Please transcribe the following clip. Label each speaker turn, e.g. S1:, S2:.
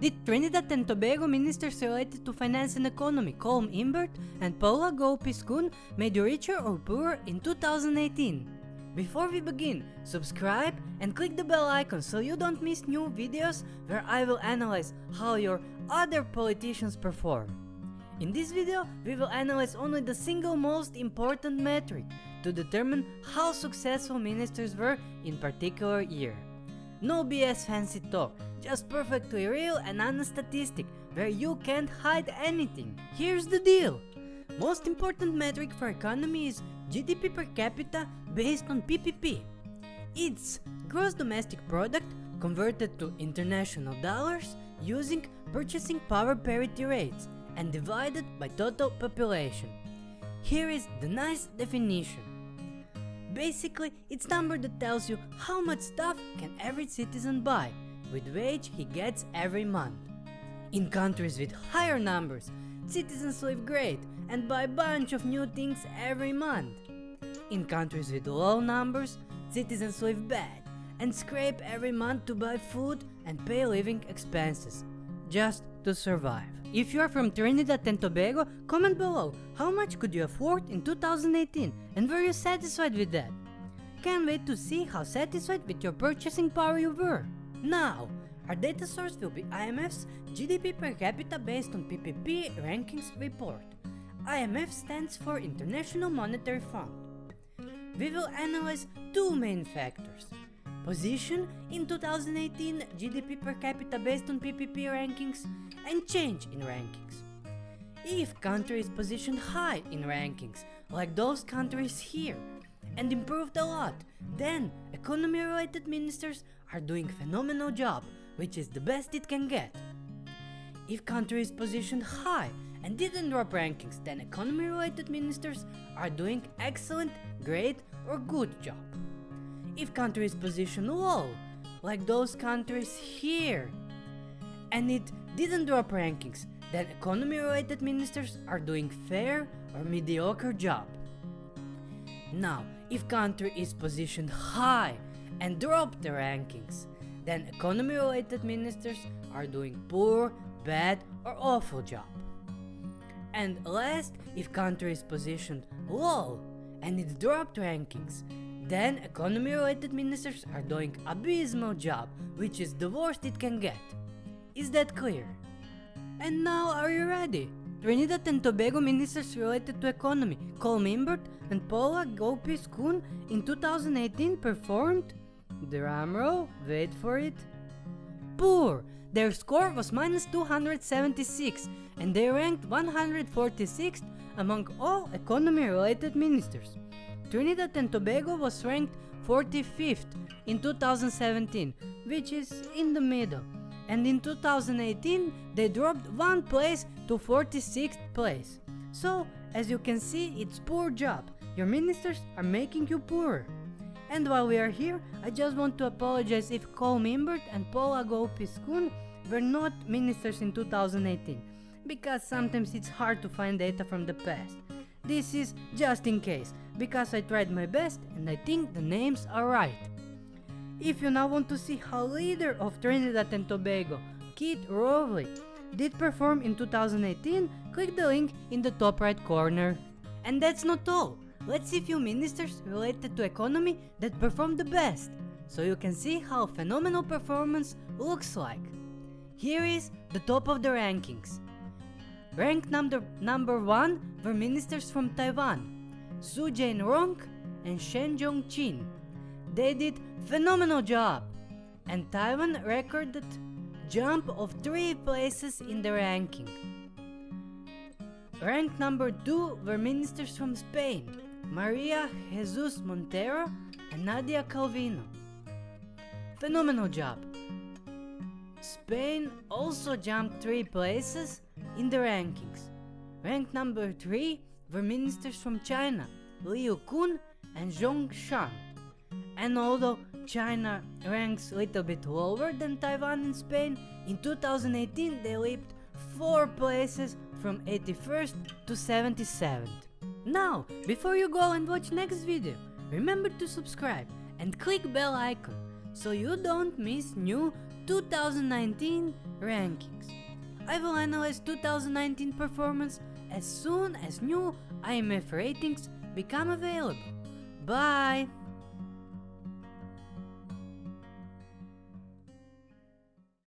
S1: Did Trinidad and Tobago ministers related to finance and economy Colm Imbert and Paula Gopee-Scoon made you richer or poorer in 2018? Before we begin, subscribe and click the bell icon so you don't miss new videos where I will analyze how your other politicians perform. In this video, we will analyze only the single most important metric to determine how successful ministers were in particular year. No BS fancy talk, just perfectly real and honest statistic where you can't hide anything. Here's the deal. Most important metric for economy is GDP per capita based on PPP. It's gross domestic product converted to international dollars using purchasing power parity rates and divided by total population. Here is the nice definition. Basically, it's number that tells you how much stuff can every citizen buy with wage he gets every month. In countries with higher numbers, citizens live great and buy a bunch of new things every month. In countries with low numbers, citizens live bad and scrape every month to buy food and pay living expenses, just to survive. If you are from Trinidad and Tobago, comment below how much could you afford in 2018 and were you satisfied with that? Can't wait to see how satisfied with your purchasing power you were. Now, our data source will be IMF's GDP per capita based on PPP rankings report. IMF stands for International Monetary Fund. We will analyze two main factors. Position in 2018 GDP per capita based on PPP rankings and change in rankings. If country is positioned high in rankings, like those countries here, and improved a lot, then economy related ministers are doing phenomenal job, which is the best it can get. If country is positioned high and didn't drop rankings, then economy related ministers are doing excellent, great or good job. If country is positioned low, like those countries here, and it didn't drop rankings, then economy related ministers are doing fair or mediocre job. Now, if country is positioned high and drop the rankings, then economy related ministers are doing poor, bad or awful job. And last, if country is positioned low and it dropped rankings, then economy related ministers are doing abysmal job, which is the worst it can get. Is that clear? And now are you ready? Trinidad and Tobago ministers related to economy, Colm Imbert and Paula Gopee-Scoon in 2018 performed, drumroll, wait for it, poor. Their score was minus 276 and they ranked 146th among all economy related ministers. Trinidad and Tobago was ranked 45th in 2017, which is in the middle and in 2018 they dropped one place to 46th place. So, as you can see, it's poor job. Your ministers are making you poorer. And while we are here, I just want to apologize if Colm Imbert and Paula Gopee-Scoon were not ministers in 2018, because sometimes it's hard to find data from the past. This is just in case, because I tried my best and I think the names are right. If you now want to see how leader of Trinidad and Tobago, Keith Rowley, did perform in 2018, click the link in the top right corner. And that's not all. Let's see few ministers related to economy that performed the best, so you can see how phenomenal performance looks like. Here is the top of the rankings. Ranked number, number 1 were ministers from Taiwan, Su Jain-rong and Shen Jong-chin. They did phenomenal job and Taiwan recorded jump of 3 places in the ranking. Ranked number 2 were ministers from Spain, Maria Jesus Montero and Nadia Calvino. Phenomenal job. Spain also jumped 3 places in the rankings. Ranked number 3 were ministers from China, Liu Kun and Zhong Shan. And although China ranks a little bit lower than Taiwan and Spain, in 2018 they leaped 4 places from 81st to 77th. Now, before you go and watch next video, remember to subscribe and click bell icon so you don't miss new 2019 rankings. I will analyze 2019 performance as soon as new IMF ratings become available. Bye!